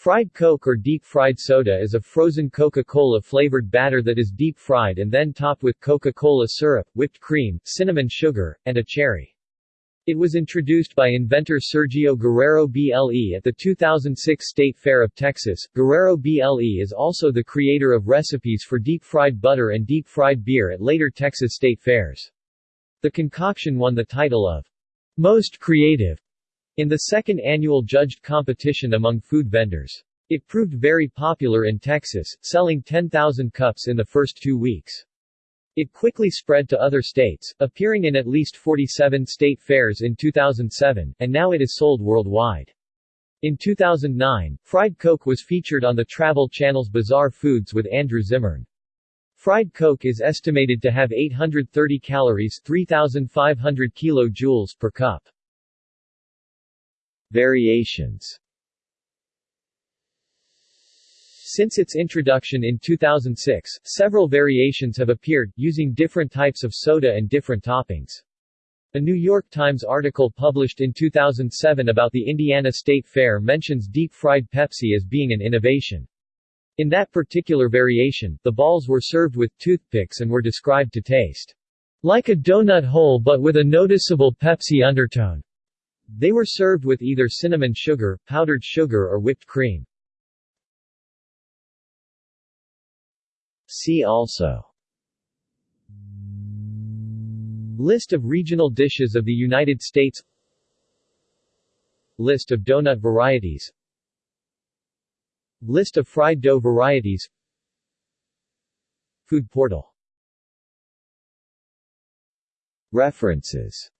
Fried Coke or deep-fried soda is a frozen Coca-Cola flavored batter that is deep-fried and then topped with Coca-Cola syrup, whipped cream, cinnamon sugar, and a cherry. It was introduced by inventor Sergio Guerrero BLE at the 2006 State Fair of Texas. Guerrero BLE is also the creator of recipes for deep-fried butter and deep-fried beer at later Texas state fairs. The concoction won the title of Most Creative in the second annual judged competition among food vendors. It proved very popular in Texas, selling 10,000 cups in the first two weeks. It quickly spread to other states, appearing in at least 47 state fairs in 2007, and now it is sold worldwide. In 2009, Fried Coke was featured on the Travel Channel's Bizarre Foods with Andrew Zimmern. Fried Coke is estimated to have 830 calories 3,500 kilojoules per cup. Variations Since its introduction in 2006, several variations have appeared, using different types of soda and different toppings. A New York Times article published in 2007 about the Indiana State Fair mentions deep-fried Pepsi as being an innovation. In that particular variation, the balls were served with toothpicks and were described to taste like a donut hole but with a noticeable Pepsi undertone. They were served with either cinnamon sugar, powdered sugar or whipped cream. See also. List of regional dishes of the United States. List of donut varieties. List of fried dough varieties. Food portal. References